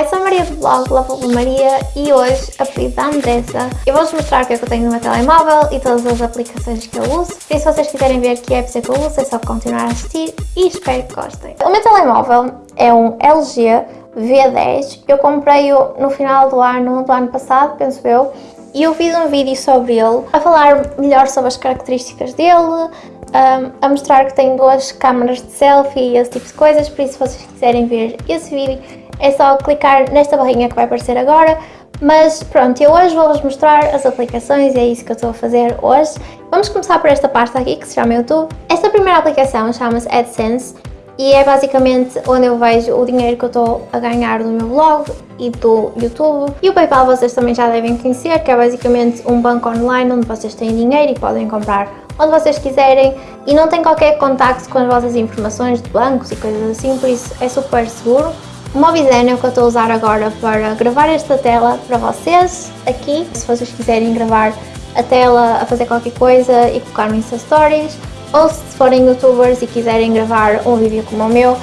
Eu sou a Maria do blog Lava Maria e hoje, a pedido da Andressa, eu vou-vos mostrar o que é que eu tenho no meu telemóvel e todas as aplicações que eu uso. E se vocês quiserem ver que apps é que eu uso, é só continuar a assistir e espero que gostem. O meu telemóvel é um LG V10, eu comprei-o no final do ano, do ano passado, penso eu, e eu fiz um vídeo sobre ele, a falar melhor sobre as características dele, um, a mostrar que tem duas câmaras de selfie e esse tipo de coisas, por isso se vocês quiserem ver esse vídeo é só clicar nesta barrinha que vai aparecer agora, mas pronto, eu hoje vou-vos mostrar as aplicações e é isso que eu estou a fazer hoje. Vamos começar por esta pasta aqui que se chama YouTube. Esta primeira aplicação chama-se AdSense e é basicamente onde eu vejo o dinheiro que eu estou a ganhar do meu blog e do YouTube. E o Paypal vocês também já devem conhecer, que é basicamente um banco online onde vocês têm dinheiro e podem comprar onde vocês quiserem e não tem qualquer contacto com as vossas informações de bancos e coisas assim, por isso é super seguro. O Mobizen é o que eu estou a usar agora para gravar esta tela para vocês aqui, se vocês quiserem gravar a tela a fazer qualquer coisa e colocar no Insta Stories ou se forem youtubers e quiserem gravar um vídeo como o meu,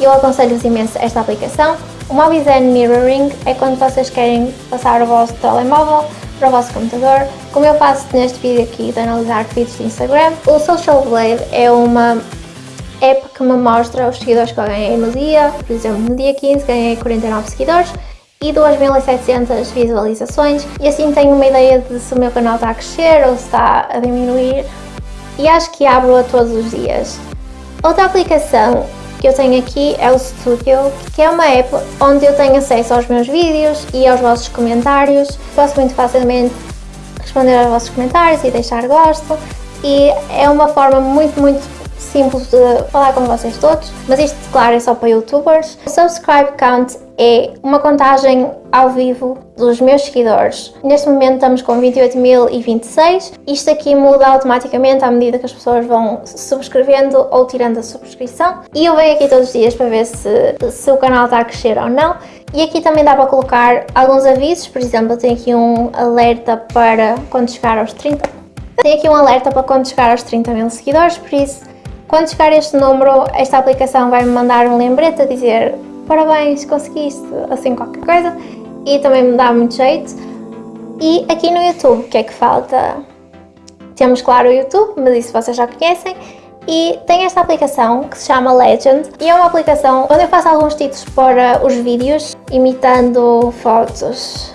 eu aconselho-vos imenso esta aplicação. O Mobizen Mirroring é quando vocês querem passar o vosso telemóvel para o vosso computador, como eu faço neste vídeo aqui de analisar feeds de Instagram. O Social Blade é uma app que me mostra os seguidores que eu ganhei no dia, por exemplo, no dia 15 ganhei 49 seguidores e 2.700 visualizações e assim tenho uma ideia de se o meu canal está a crescer ou se está a diminuir e acho que abro-a todos os dias. Outra aplicação que eu tenho aqui é o Studio, que é uma app onde eu tenho acesso aos meus vídeos e aos vossos comentários. Posso muito facilmente responder aos vossos comentários e deixar gosto e é uma forma muito, muito simples de falar com vocês todos, mas isto, claro, é só para youtubers. O subscribe count é uma contagem ao vivo dos meus seguidores. Neste momento estamos com 28.026. Isto aqui muda automaticamente à medida que as pessoas vão subscrevendo ou tirando a subscrição. E eu venho aqui todos os dias para ver se, se o canal está a crescer ou não. E aqui também dá para colocar alguns avisos, por exemplo, eu tenho aqui um alerta para quando chegar aos 30. Tenho aqui um alerta para quando chegar aos 30 mil seguidores, por isso quando chegar este número, esta aplicação vai-me mandar um lembrete a dizer parabéns, conseguiste, assim qualquer coisa, e também me dá muito jeito. E aqui no YouTube, o que é que falta? Temos, claro, o YouTube, mas isso vocês já conhecem, e tem esta aplicação que se chama Legend e é uma aplicação onde eu faço alguns títulos para os vídeos imitando fotos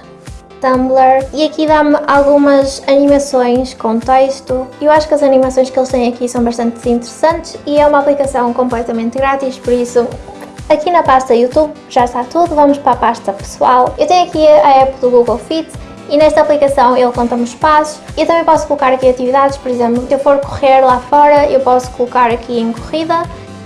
Tumblr e aqui dá-me algumas animações com texto. Eu acho que as animações que eles têm aqui são bastante interessantes e é uma aplicação completamente grátis, por isso aqui na pasta YouTube já está tudo, vamos para a pasta pessoal. Eu tenho aqui a app do Google Fit e nesta aplicação ele conta-me os passos. Eu também posso colocar aqui atividades, por exemplo, se eu for correr lá fora, eu posso colocar aqui em corrida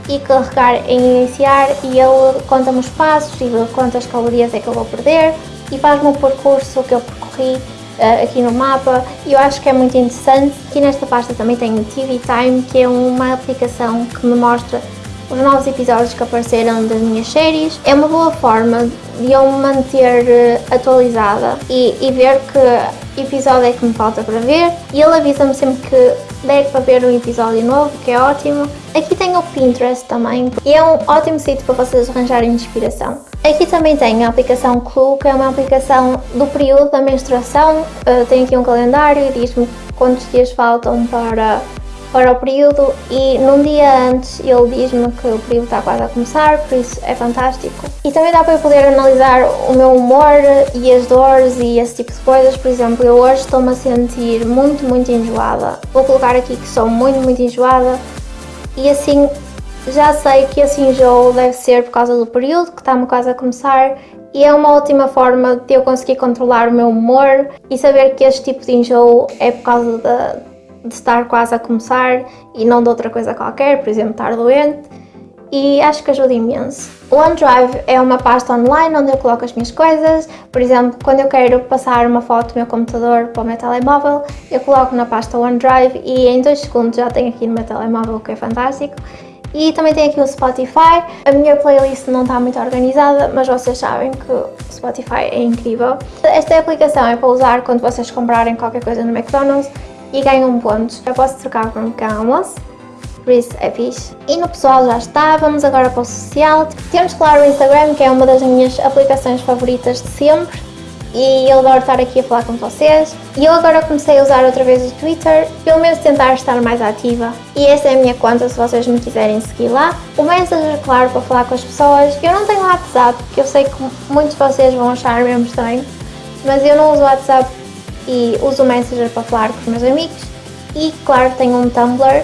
e carregar em iniciar e ele conta-me os passos e quantas calorias é que eu vou perder e faz-me o percurso que eu percorri uh, aqui no mapa e eu acho que é muito interessante. Aqui nesta pasta também tenho TV Time, que é uma aplicação que me mostra os novos episódios que apareceram das minhas séries. É uma boa forma de eu me manter eh, atualizada e, e ver que episódio é que me falta para ver e ele avisa-me sempre que der para ver um episódio novo, que é ótimo. Aqui tem o Pinterest também e é um ótimo sítio para vocês arranjarem inspiração. Aqui também tem a aplicação Clue, que é uma aplicação do período da menstruação. Uh, tem aqui um calendário e diz-me quantos dias faltam para, para o período e num dia antes ele diz-me que o período está quase a começar, por isso é fantástico. E também dá para eu poder analisar o meu humor e as dores e esse tipo de coisas. Por exemplo, eu hoje estou-me a sentir muito, muito enjoada. Vou colocar aqui que sou muito, muito enjoada e assim já sei que esse enjoo deve ser por causa do período que está-me quase a começar e é uma ótima forma de eu conseguir controlar o meu humor e saber que este tipo de enjoo é por causa de, de estar quase a começar e não de outra coisa qualquer, por exemplo, estar doente e acho que ajuda imenso. O OneDrive é uma pasta online onde eu coloco as minhas coisas, por exemplo, quando eu quero passar uma foto do meu computador para o meu telemóvel, eu coloco na pasta OneDrive e em 2 segundos já tenho aqui no meu telemóvel, o que é fantástico. E também tem aqui o Spotify. A minha playlist não está muito organizada, mas vocês sabem que o Spotify é incrível. Esta aplicação é para usar quando vocês comprarem qualquer coisa no McDonald's e ganham pontos. Eu posso trocar por um pequeno almoço. por isso é fixe. E no pessoal já está, vamos agora para o social. Temos claro o Instagram, que é uma das minhas aplicações favoritas de sempre e eu adoro estar aqui a falar com vocês. E eu agora comecei a usar outra vez o Twitter, pelo menos tentar estar mais ativa. E essa é a minha conta se vocês me quiserem seguir lá. O Messenger, claro, para falar com as pessoas. Eu não tenho WhatsApp, que eu sei que muitos de vocês vão achar mesmo estranho, mas eu não uso WhatsApp e uso o Messenger para falar com os meus amigos. E claro, tenho um Tumblr.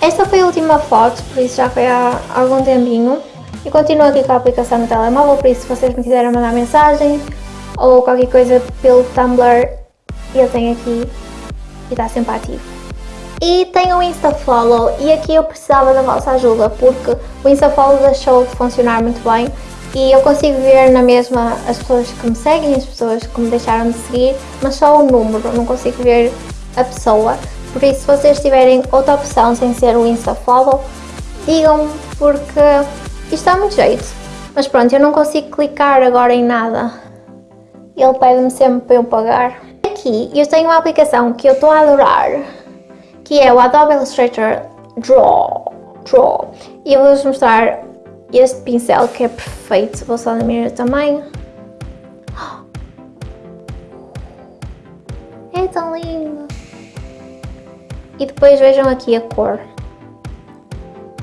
Esta foi a última foto, por isso já foi há algum tempinho. E continuo aqui com a aplicação no telemóvel, por isso se vocês me quiserem mandar mensagens, ou qualquer coisa pelo Tumblr, eu tenho aqui e está sempre ativo. E tenho o InstaFollow e aqui eu precisava da vossa ajuda porque o InstaFollow deixou de funcionar muito bem e eu consigo ver na mesma as pessoas que me seguem, as pessoas que me deixaram de seguir, mas só o número, não consigo ver a pessoa. Por isso, se vocês tiverem outra opção sem ser o InstaFollow, digam-me porque isto dá muito jeito. Mas pronto, eu não consigo clicar agora em nada ele pede-me sempre para eu pagar. Aqui eu tenho uma aplicação que eu estou a adorar, que é o Adobe Illustrator Draw. Draw. E eu vou-vos mostrar este pincel que é perfeito, vou só diminuir o tamanho. É tão lindo! E depois vejam aqui a cor.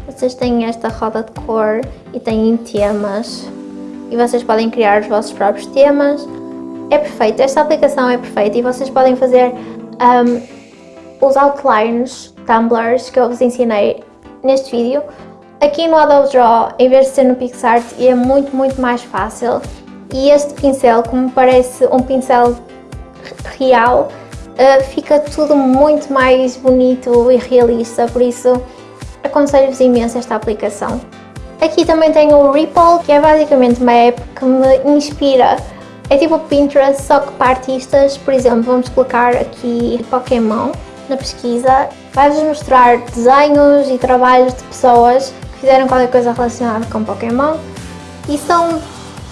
Vocês têm esta roda de cor e têm temas. E vocês podem criar os vossos próprios temas é perfeito, esta aplicação é perfeita e vocês podem fazer um, os outlines tumblers que eu vos ensinei neste vídeo. Aqui no Adobe Draw, em vez de ser no PixArt, é muito, muito mais fácil. E este pincel, como parece um pincel real, uh, fica tudo muito mais bonito e realista, por isso aconselho-vos imenso esta aplicação. Aqui também tenho o Ripple, que é basicamente uma app que me inspira. É tipo Pinterest, só que para artistas, por exemplo, vamos colocar aqui Pokémon na pesquisa, vai-vos mostrar desenhos e trabalhos de pessoas fizeram qualquer coisa relacionada com Pokémon e são,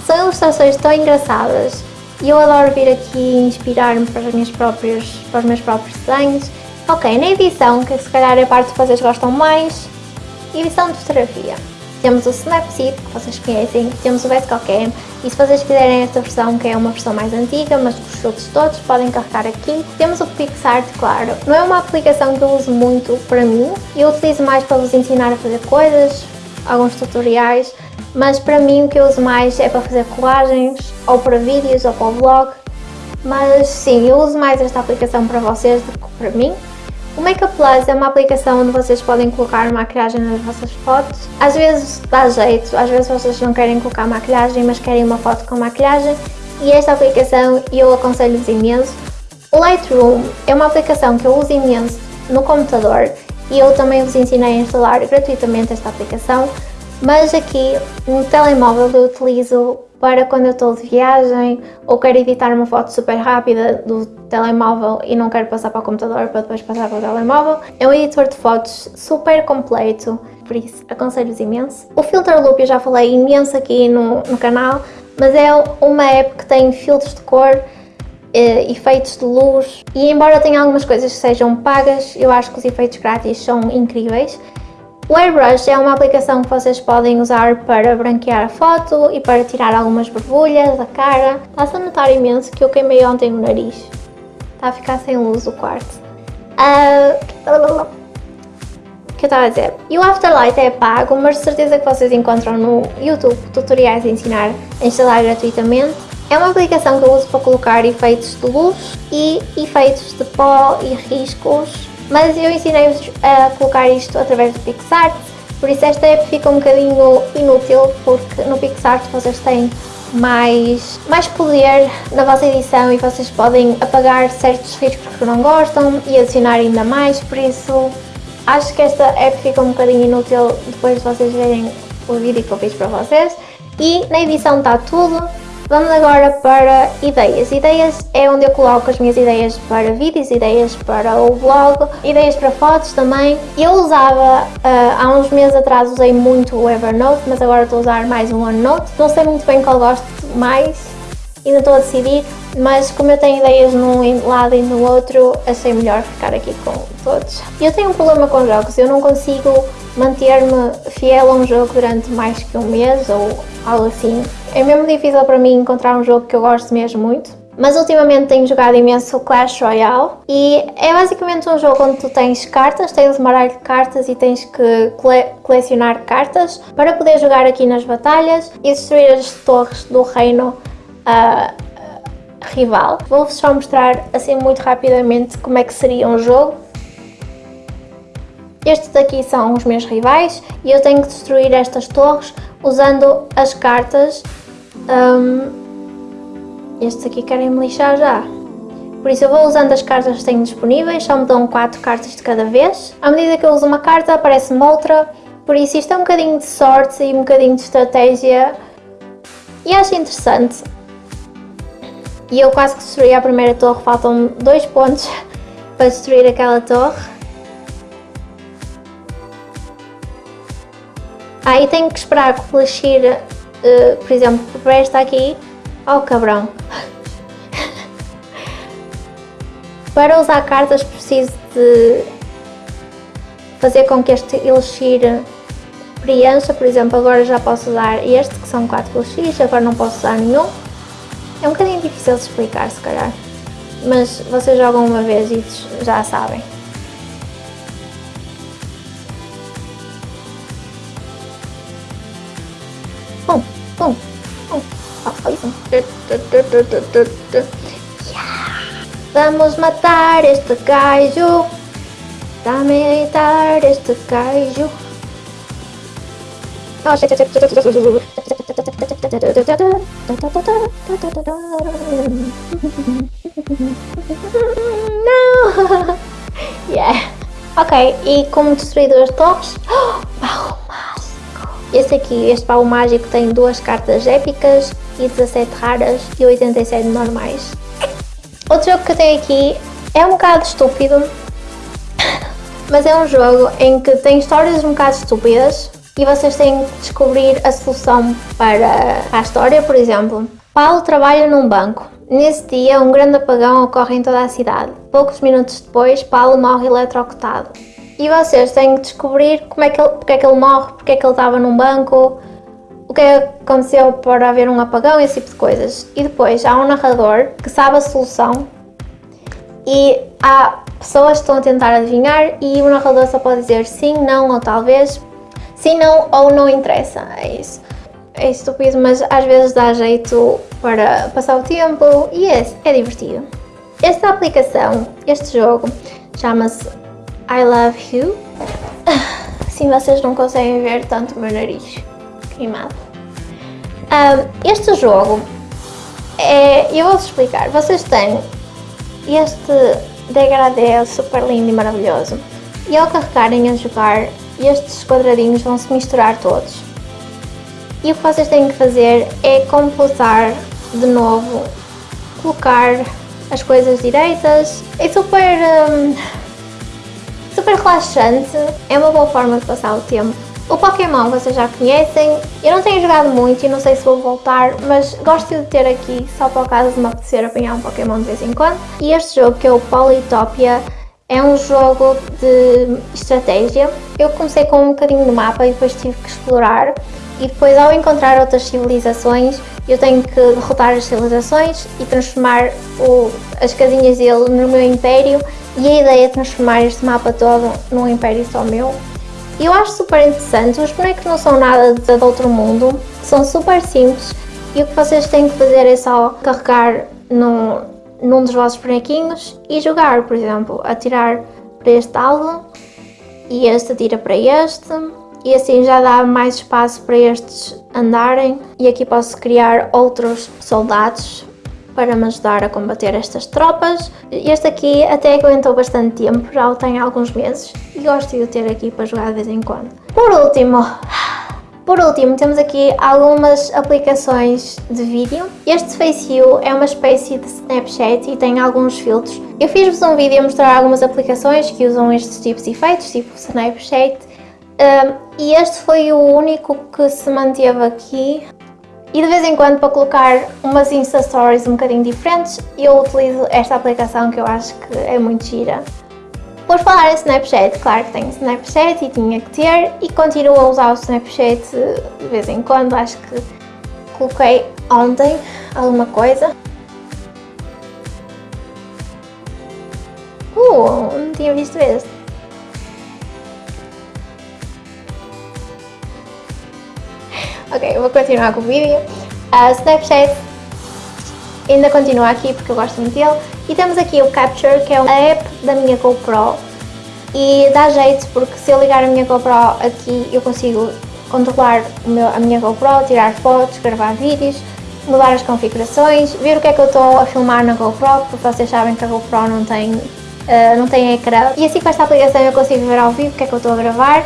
são ilustrações tão engraçadas e eu adoro vir aqui inspirar-me para, as minhas próprias, para os meus próprios desenhos. Ok, na edição, que se calhar é a parte que vocês gostam mais, edição de fotografia. Temos o Snapseed, que vocês conhecem, temos o Basecamp, e se vocês quiserem esta versão, que é uma versão mais antiga, mas com os outros todos, podem carregar aqui. Temos o PixArt, claro. Não é uma aplicação que eu uso muito para mim, eu utilizo mais para vos ensinar a fazer coisas, alguns tutoriais, mas para mim o que eu uso mais é para fazer colagens, ou para vídeos, ou para o vlog. Mas sim, eu uso mais esta aplicação para vocês do que para mim. O Makeup Plus é uma aplicação onde vocês podem colocar maquilhagem nas vossas fotos. Às vezes dá jeito, às vezes vocês não querem colocar maquilhagem, mas querem uma foto com maquilhagem. E esta aplicação eu aconselho-vos imenso. O Lightroom é uma aplicação que eu uso imenso no computador e eu também vos ensinei a instalar gratuitamente esta aplicação. Mas aqui no telemóvel eu utilizo para quando eu estou de viagem ou quero editar uma foto super rápida do telemóvel e não quero passar para o computador para depois passar para o telemóvel. É um editor de fotos super completo, por isso aconselho-vos imenso. O Filter Loop eu já falei imenso aqui no, no canal, mas é uma app que tem filtros de cor eh, efeitos de luz e embora tenha algumas coisas que sejam pagas, eu acho que os efeitos grátis são incríveis o Airbrush é uma aplicação que vocês podem usar para branquear a foto e para tirar algumas borbulhas da cara. Está-se a notar imenso que eu queimei ontem o nariz. Está a ficar sem luz o quarto. Uh... O que eu estava a dizer? E o Afterlight é pago, mas de certeza que vocês encontram no YouTube tutoriais a ensinar a instalar gratuitamente. É uma aplicação que eu uso para colocar efeitos de luz e efeitos de pó e riscos mas eu ensinei-vos a colocar isto através do PixArt, por isso esta app fica um bocadinho inútil, porque no PixArt vocês têm mais, mais poder na vossa edição e vocês podem apagar certos riscos que não gostam e adicionar ainda mais, por isso acho que esta app fica um bocadinho inútil depois de vocês verem o vídeo que eu fiz para vocês. E na edição está tudo, Vamos agora para ideias. Ideias é onde eu coloco as minhas ideias para vídeos, ideias para o blog, ideias para fotos também. Eu usava, uh, há uns meses atrás usei muito o Evernote, mas agora estou a usar mais o OneNote. Não sei muito bem qual gosto mais, ainda estou a decidir, mas como eu tenho ideias num lado e no outro, achei melhor ficar aqui com todos. Eu tenho um problema com jogos, eu não consigo manter-me fiel a um jogo durante mais que um mês ou algo assim. É mesmo difícil para mim encontrar um jogo que eu gosto mesmo muito. Mas ultimamente tenho jogado imenso Clash Royale e é basicamente um jogo onde tu tens cartas, tens um baralho de cartas e tens que cole colecionar cartas para poder jogar aqui nas batalhas e destruir as torres do reino uh, rival. Vou-vos só mostrar assim muito rapidamente como é que seria um jogo. Estes daqui são os meus rivais e eu tenho que destruir estas torres usando as cartas um, estes aqui querem me lixar já. Por isso eu vou usando as cartas que tenho disponíveis, só me dão 4 cartas de cada vez. À medida que eu uso uma carta, aparece-me outra. Por isso isto é um bocadinho de sorte e um bocadinho de estratégia. E acho interessante. E eu quase que destruí a primeira torre, faltam 2 pontos para destruir aquela torre. Aí ah, tenho que esperar que o uh, por exemplo, para esta aqui, Oh cabrão! Para usar cartas preciso de fazer com que este elixir preencha, por exemplo, agora já posso usar este, que são 4 elixires, agora não posso usar nenhum. É um bocadinho difícil de explicar, se calhar, mas vocês jogam uma vez e já sabem. Pum, pum, Vamos matar este kaiju. Dame matar este kaiju. Oh, No! yeah. Ok, e como destruir as torres? Este aqui, este baú mágico tem duas cartas épicas e 17 raras e 87 normais. Outro jogo que eu tenho aqui é um bocado estúpido, mas é um jogo em que tem histórias um bocado estúpidas e vocês têm que descobrir a solução para a história, por exemplo. Paulo trabalha num banco. Nesse dia, um grande apagão ocorre em toda a cidade. Poucos minutos depois, Paulo morre eletrocutado. E vocês têm que descobrir como é que ele, porque é que ele morre, porque é que ele estava num banco, o que aconteceu para haver um apagão, esse tipo de coisas. E depois há um narrador que sabe a solução e há pessoas que estão a tentar adivinhar e o narrador só pode dizer sim, não ou talvez, sim, não ou não interessa, é isso. É estúpido, mas às vezes dá jeito para passar o tempo e é, é divertido. Esta aplicação, este jogo, chama-se I Love You. Assim vocês não conseguem ver tanto o meu nariz queimado. Um, este jogo, é, eu vou-vos explicar, vocês têm este degradê super lindo e maravilhoso e ao carregarem a jogar, estes quadradinhos vão se misturar todos. E o que vocês têm que fazer é completar de novo, colocar as coisas direitas. É super, um, super relaxante, é uma boa forma de passar o tempo. O Pokémon vocês já conhecem, eu não tenho jogado muito e não sei se vou voltar, mas gosto de ter aqui só para o caso de me apetecer apanhar um Pokémon de vez em quando. E este jogo que é o Polytopia é um jogo de estratégia. Eu comecei com um bocadinho no mapa e depois tive que explorar e depois ao encontrar outras civilizações eu tenho que derrotar as civilizações e transformar o, as casinhas dele no meu império e a ideia é transformar este mapa todo num império só meu? Eu acho super interessante, os bonecos não são nada de outro mundo, são super simples. E o que vocês têm que fazer é só carregar no, num dos vossos bonequinhos e jogar, por exemplo, atirar para este alvo e este atira para este e assim já dá mais espaço para estes andarem. E aqui posso criar outros soldados para me ajudar a combater estas tropas. Este aqui até aguentou bastante tempo, já o tenho há alguns meses e gosto de o ter aqui para jogar de vez em quando. Por último, por último, temos aqui algumas aplicações de vídeo. Este FaceU é uma espécie de Snapchat e tem alguns filtros. Eu fiz-vos um vídeo a mostrar algumas aplicações que usam estes tipos de efeitos, tipo Snapchat, um, e este foi o único que se manteve aqui E de vez em quando para colocar umas Insta Stories um bocadinho diferentes, eu utilizo esta aplicação que eu acho que é muito gira. Por falar em Snapchat, claro que tenho Snapchat e tinha que ter e continuo a usar o Snapchat de vez em quando, acho que coloquei ontem alguma coisa. Uh, não tinha visto este. Ok, vou continuar com o vídeo. A Snapchat ainda continua aqui porque eu gosto muito dele. E temos aqui o Capture, que é a app da minha GoPro. E dá jeito porque se eu ligar a minha GoPro aqui eu consigo controlar meu, a minha GoPro, tirar fotos, gravar vídeos, mudar as configurações, ver o que é que eu estou a filmar na GoPro, porque vocês sabem que a GoPro não tem, uh, não tem ecrã. E assim com esta aplicação eu consigo ver ao vivo o que é que eu estou a gravar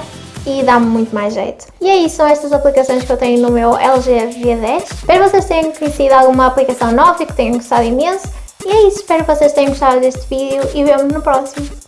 e dá-me muito mais jeito. E é isso, são estas aplicações que eu tenho no meu LG V10. Espero vocês tenham conhecido alguma aplicação nova e que tenham gostado imenso. E é isso, espero que vocês tenham gostado deste vídeo e vemos no próximo.